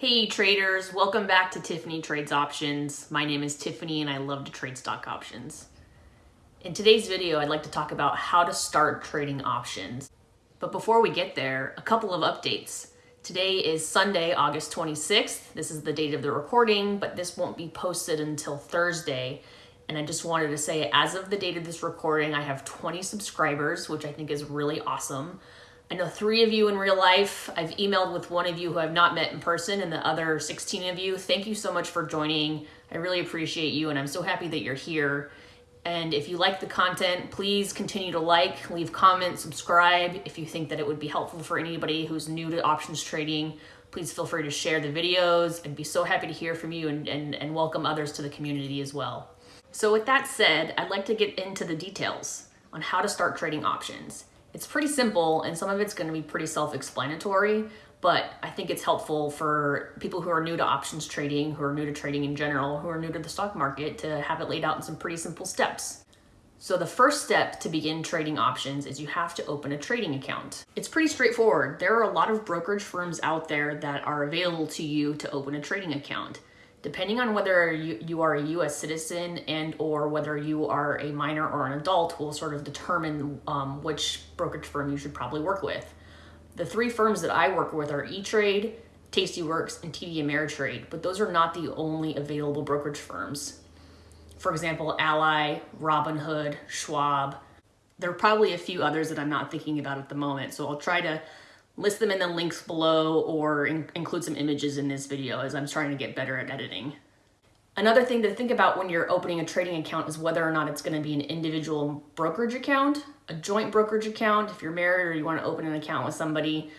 Hey traders, welcome back to Tiffany Trades Options. My name is Tiffany and I love to trade stock options. In today's video, I'd like to talk about how to start trading options. But before we get there, a couple of updates. Today is Sunday, August 26th. This is the date of the recording, but this won't be posted until Thursday. And I just wanted to say, as of the date of this recording, I have 20 subscribers, which I think is really awesome. I know three of you in real life. I've emailed with one of you who I've not met in person and the other 16 of you. Thank you so much for joining. I really appreciate you and I'm so happy that you're here. And if you like the content, please continue to like, leave comments, subscribe. If you think that it would be helpful for anybody who's new to options trading, please feel free to share the videos. I'd be so happy to hear from you and, and, and welcome others to the community as well. So with that said, I'd like to get into the details on how to start trading options. It's pretty simple and some of it's gonna be pretty self-explanatory, but I think it's helpful for people who are new to options trading, who are new to trading in general, who are new to the stock market to have it laid out in some pretty simple steps. So the first step to begin trading options is you have to open a trading account. It's pretty straightforward. There are a lot of brokerage firms out there that are available to you to open a trading account depending on whether you, you are a U.S. citizen and or whether you are a minor or an adult will sort of determine um, which brokerage firm you should probably work with. The three firms that I work with are E-Trade, Tastyworks, and TD Ameritrade, but those are not the only available brokerage firms. For example, Ally, Robinhood, Schwab. There are probably a few others that I'm not thinking about at the moment, so I'll try to list them in the links below or in include some images in this video as I'm trying to get better at editing. Another thing to think about when you're opening a trading account is whether or not it's going to be an individual brokerage account, a joint brokerage account if you're married or you want to open an account with somebody,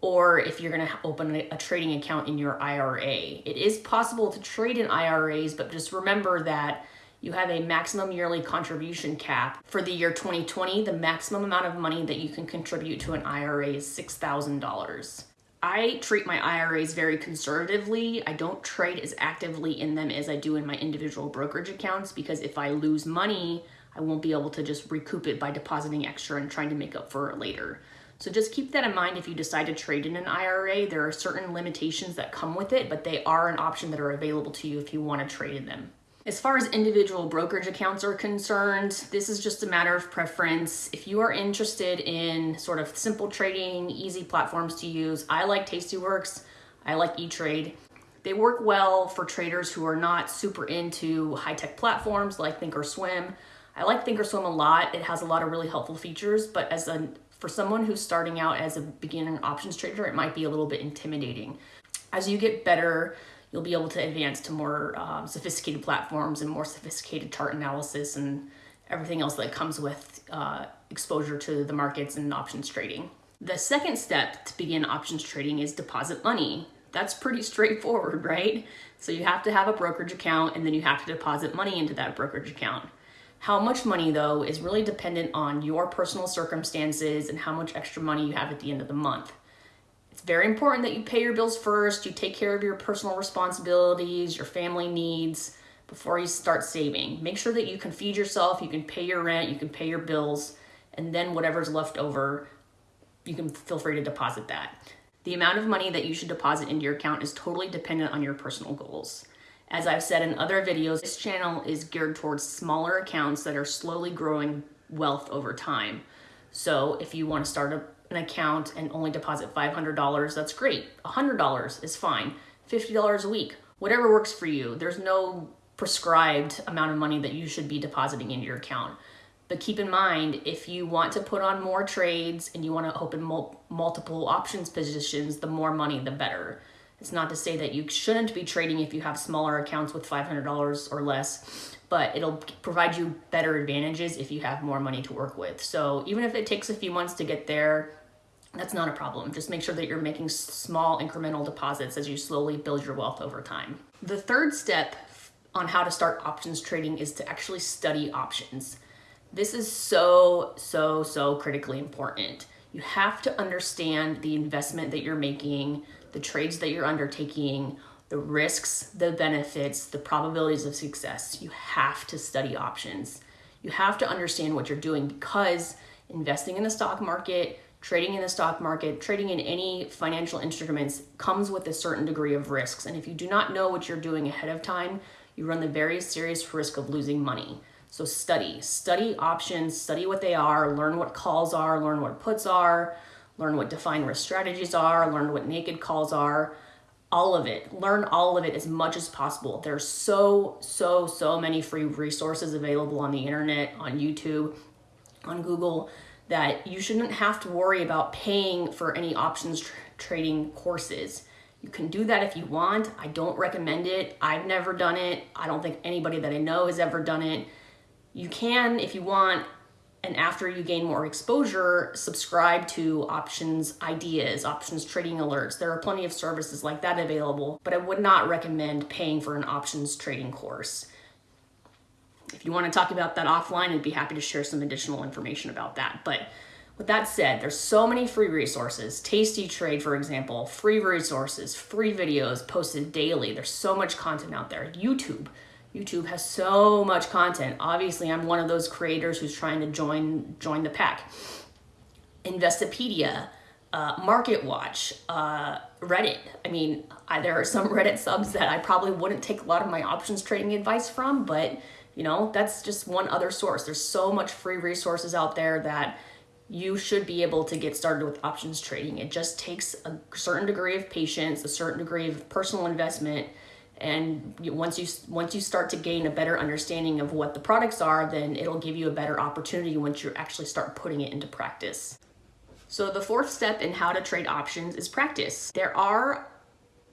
or if you're going to open a trading account in your IRA. It is possible to trade in IRAs, but just remember that you have a maximum yearly contribution cap. For the year 2020, the maximum amount of money that you can contribute to an IRA is $6,000. I treat my IRAs very conservatively. I don't trade as actively in them as I do in my individual brokerage accounts because if I lose money, I won't be able to just recoup it by depositing extra and trying to make up for it later. So just keep that in mind if you decide to trade in an IRA. There are certain limitations that come with it, but they are an option that are available to you if you want to trade in them. As far as individual brokerage accounts are concerned, this is just a matter of preference. If you are interested in sort of simple trading, easy platforms to use, I like Tastyworks, I like E-Trade. They work well for traders who are not super into high-tech platforms like Thinkorswim. I like Thinkorswim a lot. It has a lot of really helpful features, but as a for someone who's starting out as a beginner options trader, it might be a little bit intimidating. As you get better, you'll be able to advance to more um, sophisticated platforms and more sophisticated chart analysis and everything else that comes with uh, exposure to the markets and options trading. The second step to begin options trading is deposit money. That's pretty straightforward, right? So you have to have a brokerage account and then you have to deposit money into that brokerage account. How much money though is really dependent on your personal circumstances and how much extra money you have at the end of the month. It's very important that you pay your bills first, you take care of your personal responsibilities, your family needs before you start saving. Make sure that you can feed yourself, you can pay your rent, you can pay your bills, and then whatever's left over, you can feel free to deposit that. The amount of money that you should deposit into your account is totally dependent on your personal goals. As I've said in other videos, this channel is geared towards smaller accounts that are slowly growing wealth over time. So if you want to start a an account and only deposit $500, that's great. $100 is fine. $50 a week, whatever works for you. There's no prescribed amount of money that you should be depositing into your account. But keep in mind, if you want to put on more trades and you want to open mul multiple options positions, the more money, the better. It's not to say that you shouldn't be trading if you have smaller accounts with $500 or less, but it'll provide you better advantages if you have more money to work with. So even if it takes a few months to get there, that's not a problem. Just make sure that you're making small incremental deposits as you slowly build your wealth over time. The third step on how to start options trading is to actually study options. This is so, so, so critically important. You have to understand the investment that you're making, the trades that you're undertaking, the risks, the benefits, the probabilities of success. You have to study options. You have to understand what you're doing because investing in the stock market, trading in the stock market, trading in any financial instruments comes with a certain degree of risks. And if you do not know what you're doing ahead of time, you run the very serious risk of losing money. So study, study options, study what they are, learn what calls are, learn what puts are, learn what defined risk strategies are, learn what naked calls are, all of it. Learn all of it as much as possible. There's so, so, so many free resources available on the internet, on YouTube, on Google that you shouldn't have to worry about paying for any options tr trading courses. You can do that if you want. I don't recommend it. I've never done it. I don't think anybody that I know has ever done it. You can, if you want, and after you gain more exposure, subscribe to options ideas, options trading alerts. There are plenty of services like that available, but I would not recommend paying for an options trading course. If you want to talk about that offline, I'd be happy to share some additional information about that. But with that said, there's so many free resources. Tasty Trade, for example, free resources, free videos posted daily. There's so much content out there. YouTube, YouTube has so much content. Obviously, I'm one of those creators who's trying to join join the pack. Investopedia, uh, Market Watch, uh, Reddit. I mean, I, there are some Reddit subs that I probably wouldn't take a lot of my options trading advice from, but you know, that's just one other source. There's so much free resources out there that you should be able to get started with options trading. It just takes a certain degree of patience, a certain degree of personal investment, and once you once you start to gain a better understanding of what the products are, then it'll give you a better opportunity once you actually start putting it into practice. So the fourth step in how to trade options is practice. There are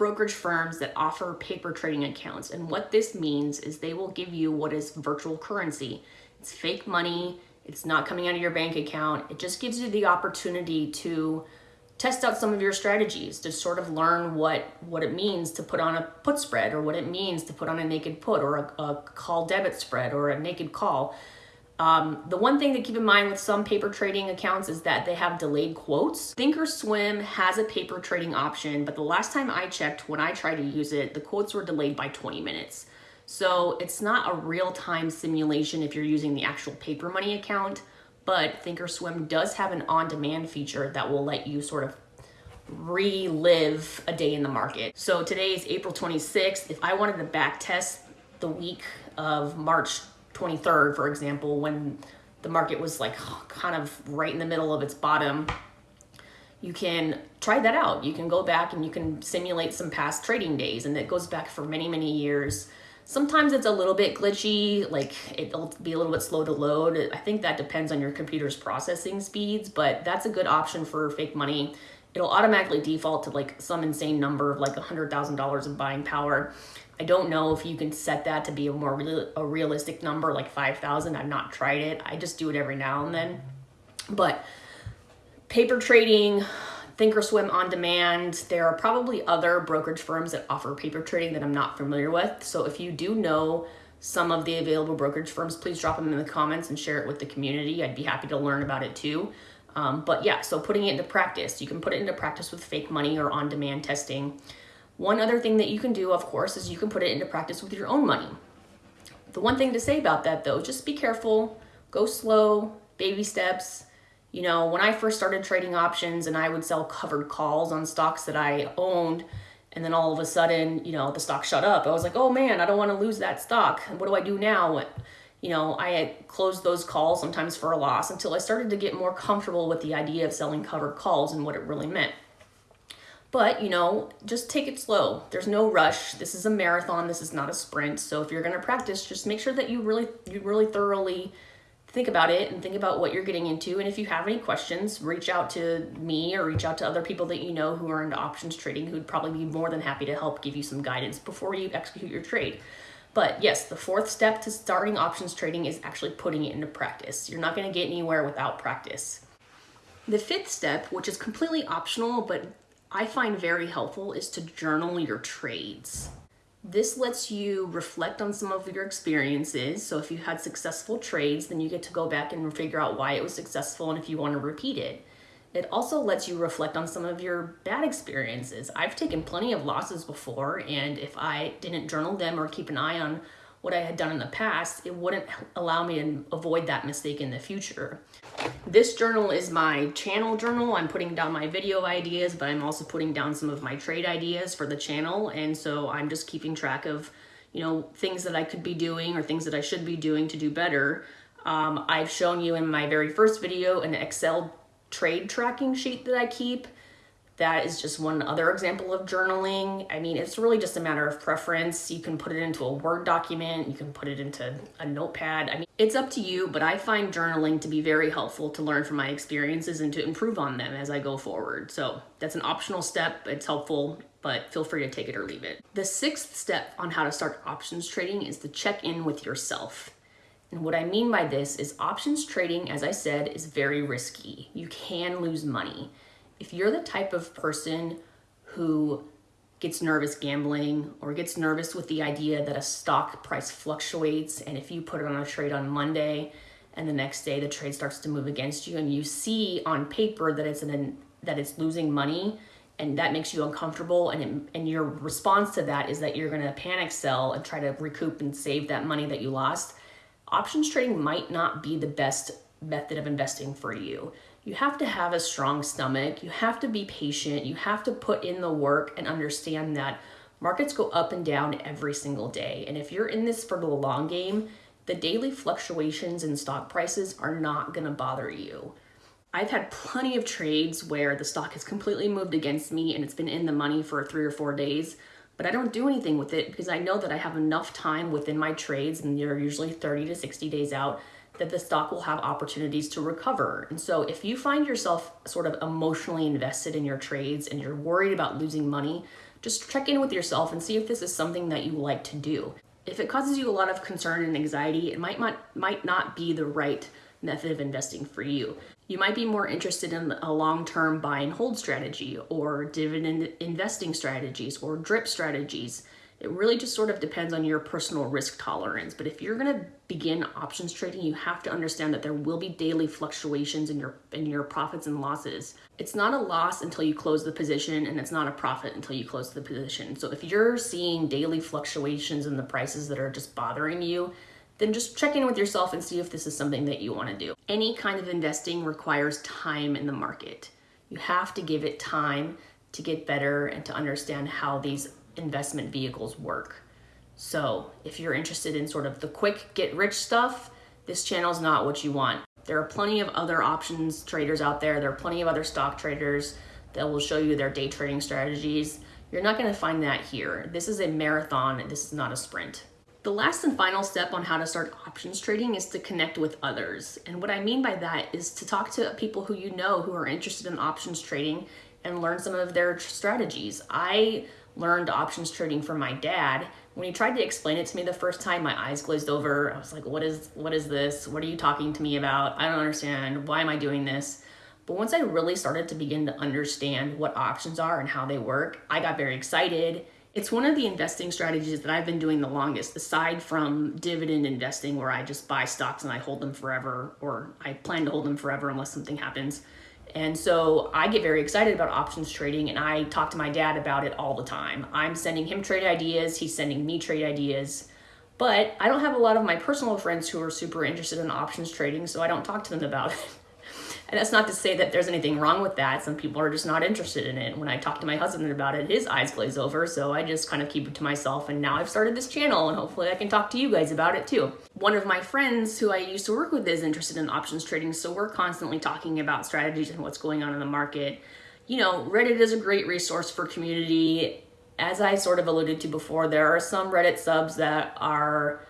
brokerage firms that offer paper trading accounts. And what this means is they will give you what is virtual currency. It's fake money. It's not coming out of your bank account. It just gives you the opportunity to test out some of your strategies to sort of learn what what it means to put on a put spread or what it means to put on a naked put or a, a call debit spread or a naked call um, the one thing to keep in mind with some paper trading accounts is that they have delayed quotes. Thinkorswim has a paper trading option, but the last time I checked when I tried to use it, the quotes were delayed by 20 minutes. So it's not a real-time simulation if you're using the actual paper money account, but Thinkorswim does have an on-demand feature that will let you sort of relive a day in the market. So today is April 26th. If I wanted to back test the week of March 23rd, for example, when the market was like kind of right in the middle of its bottom, you can try that out. You can go back and you can simulate some past trading days and it goes back for many, many years. Sometimes it's a little bit glitchy, like it'll be a little bit slow to load. I think that depends on your computer's processing speeds, but that's a good option for fake money. It'll automatically default to like some insane number of like $100,000 of buying power. I don't know if you can set that to be a more real, a realistic number, like 5,000. I've not tried it. I just do it every now and then. But paper trading, Thinkorswim on demand, there are probably other brokerage firms that offer paper trading that I'm not familiar with. So if you do know some of the available brokerage firms, please drop them in the comments and share it with the community. I'd be happy to learn about it too. Um, but yeah, so putting it into practice, you can put it into practice with fake money or on demand testing. One other thing that you can do, of course, is you can put it into practice with your own money. The one thing to say about that though, just be careful, go slow, baby steps. You know, when I first started trading options and I would sell covered calls on stocks that I owned, and then all of a sudden, you know, the stock shut up. I was like, oh man, I don't want to lose that stock. What do I do now? You know, I had closed those calls sometimes for a loss until I started to get more comfortable with the idea of selling covered calls and what it really meant. But, you know, just take it slow. There's no rush. This is a marathon. This is not a sprint. So if you're going to practice, just make sure that you really you really thoroughly think about it and think about what you're getting into. And if you have any questions, reach out to me or reach out to other people that you know who are into options trading who'd probably be more than happy to help give you some guidance before you execute your trade. But yes, the fourth step to starting options trading is actually putting it into practice. You're not going to get anywhere without practice. The fifth step, which is completely optional but I find very helpful is to journal your trades. This lets you reflect on some of your experiences. So if you had successful trades, then you get to go back and figure out why it was successful and if you want to repeat it. It also lets you reflect on some of your bad experiences. I've taken plenty of losses before, and if I didn't journal them or keep an eye on what I had done in the past, it wouldn't allow me to avoid that mistake in the future. This journal is my channel journal. I'm putting down my video ideas, but I'm also putting down some of my trade ideas for the channel. And so I'm just keeping track of, you know, things that I could be doing or things that I should be doing to do better. Um, I've shown you in my very first video an Excel trade tracking sheet that I keep that is just one other example of journaling. I mean, it's really just a matter of preference. You can put it into a Word document, you can put it into a notepad. I mean, it's up to you, but I find journaling to be very helpful to learn from my experiences and to improve on them as I go forward. So that's an optional step. It's helpful, but feel free to take it or leave it. The sixth step on how to start options trading is to check in with yourself. And what I mean by this is options trading, as I said, is very risky. You can lose money if you're the type of person who gets nervous gambling or gets nervous with the idea that a stock price fluctuates and if you put it on a trade on Monday and the next day the trade starts to move against you and you see on paper that it's an that it's losing money and that makes you uncomfortable and it, and your response to that is that you're going to panic sell and try to recoup and save that money that you lost options trading might not be the best method of investing for you you have to have a strong stomach. You have to be patient. You have to put in the work and understand that markets go up and down every single day. And if you're in this for the long game, the daily fluctuations in stock prices are not to bother you. I've had plenty of trades where the stock has completely moved against me and it's been in the money for three or four days, but I don't do anything with it because I know that I have enough time within my trades, and they're usually 30 to 60 days out, that the stock will have opportunities to recover. And so if you find yourself sort of emotionally invested in your trades and you're worried about losing money, just check in with yourself and see if this is something that you like to do. If it causes you a lot of concern and anxiety, it might not, might not be the right method of investing for you. You might be more interested in a long-term buy and hold strategy or dividend investing strategies or drip strategies. It really just sort of depends on your personal risk tolerance. But if you're gonna begin options trading, you have to understand that there will be daily fluctuations in your in your profits and losses. It's not a loss until you close the position and it's not a profit until you close the position. So if you're seeing daily fluctuations in the prices that are just bothering you, then just check in with yourself and see if this is something that you want to do. Any kind of investing requires time in the market. You have to give it time to get better and to understand how these investment vehicles work. So if you're interested in sort of the quick get rich stuff, this channel is not what you want. There are plenty of other options traders out there. There are plenty of other stock traders that will show you their day trading strategies. You're not gonna find that here. This is a marathon, this is not a sprint. The last and final step on how to start options trading is to connect with others. And what I mean by that is to talk to people who you know who are interested in options trading and learn some of their strategies. I learned options trading from my dad. When he tried to explain it to me the first time, my eyes glazed over. I was like, what is, what is this? What are you talking to me about? I don't understand. Why am I doing this? But once I really started to begin to understand what options are and how they work, I got very excited. It's one of the investing strategies that I've been doing the longest, aside from dividend investing, where I just buy stocks and I hold them forever, or I plan to hold them forever unless something happens. And so I get very excited about options trading and I talk to my dad about it all the time. I'm sending him trade ideas, he's sending me trade ideas. But I don't have a lot of my personal friends who are super interested in options trading, so I don't talk to them about it. And that's not to say that there's anything wrong with that. Some people are just not interested in it. When I talk to my husband about it, his eyes glaze over. So I just kind of keep it to myself. And now I've started this channel and hopefully I can talk to you guys about it too. One of my friends who I used to work with is interested in options trading. So we're constantly talking about strategies and what's going on in the market. You know, Reddit is a great resource for community. As I sort of alluded to before, there are some Reddit subs that are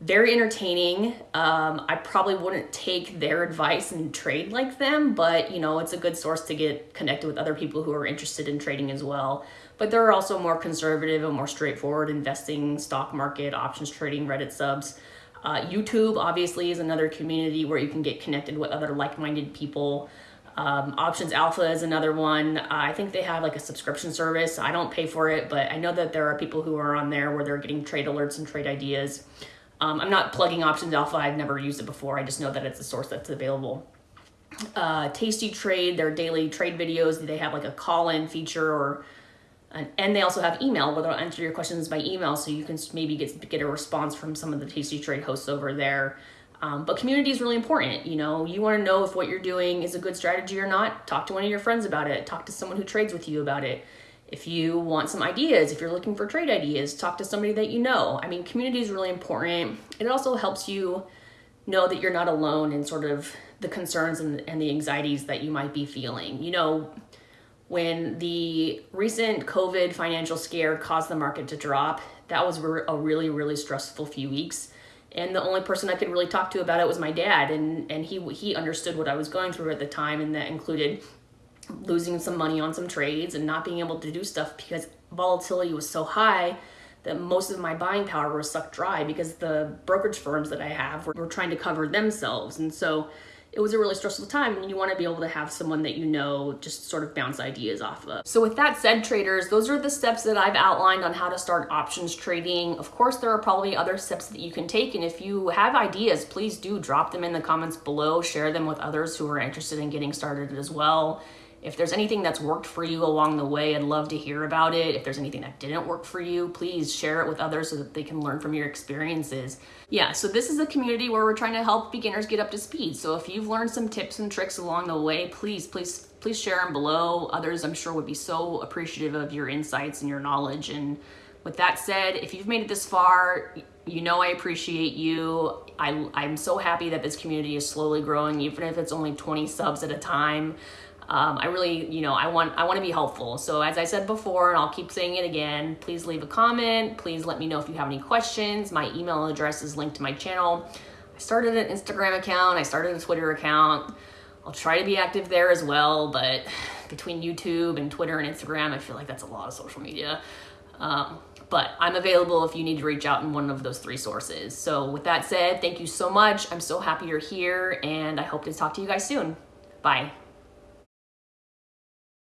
very entertaining. Um, I probably wouldn't take their advice and trade like them, but you know, it's a good source to get connected with other people who are interested in trading as well. But there are also more conservative and more straightforward investing, stock market, options trading, Reddit subs. Uh, YouTube obviously is another community where you can get connected with other like-minded people. Um, Options Alpha is another one. Uh, I think they have like a subscription service. I don't pay for it, but I know that there are people who are on there where they're getting trade alerts and trade ideas. Um, I'm not plugging Options Alpha. I've never used it before. I just know that it's a source that's available. Uh, Tasty Trade, their daily trade videos, they have like a call-in feature or And, they also have email where they'll answer your questions by email so you can maybe get, get a response from some of the Tasty Trade hosts over there. Um, but community is really important. You know, you want to know if what you're doing is a good strategy or not. Talk to one of your friends about it. Talk to someone who trades with you about it. If you want some ideas, if you're looking for trade ideas, talk to somebody that you know. I mean, community is really important. It also helps you know that you're not alone in sort of the concerns and, and the anxieties that you might be feeling. You know, when the recent COVID financial scare caused the market to drop, that was a really, really stressful few weeks. And the only person I could really talk to about it was my dad, and, and he he understood what I was going through at the time, and that included losing some money on some trades and not being able to do stuff because volatility was so high that most of my buying power was sucked dry because the brokerage firms that I have were, were trying to cover themselves. And so it was a really stressful time and you want to be able to have someone that you know just sort of bounce ideas off of. So with that said, traders, those are the steps that I've outlined on how to start options trading. Of course, there are probably other steps that you can take. And if you have ideas, please do drop them in the comments below, share them with others who are interested in getting started as well. If there's anything that's worked for you along the way, I'd love to hear about it. If there's anything that didn't work for you, please share it with others so that they can learn from your experiences. Yeah, so this is a community where we're trying to help beginners get up to speed. So if you've learned some tips and tricks along the way, please, please, please share them below. Others, I'm sure, would be so appreciative of your insights and your knowledge. And with that said, if you've made it this far, you know I appreciate you. I, I'm so happy that this community is slowly growing, even if it's only 20 subs at a time um, I really, you know, I want I want to be helpful. So as I said before, and I'll keep saying it again, please leave a comment. Please let me know if you have any questions. My email address is linked to my channel. I started an Instagram account. I started a Twitter account. I'll try to be active there as well, but between YouTube and Twitter and Instagram, I feel like that's a lot of social media. Um, but I'm available if you need to reach out in one of those three sources. So with that said, thank you so much. I'm so happy you're here and I hope to talk to you guys soon. Bye.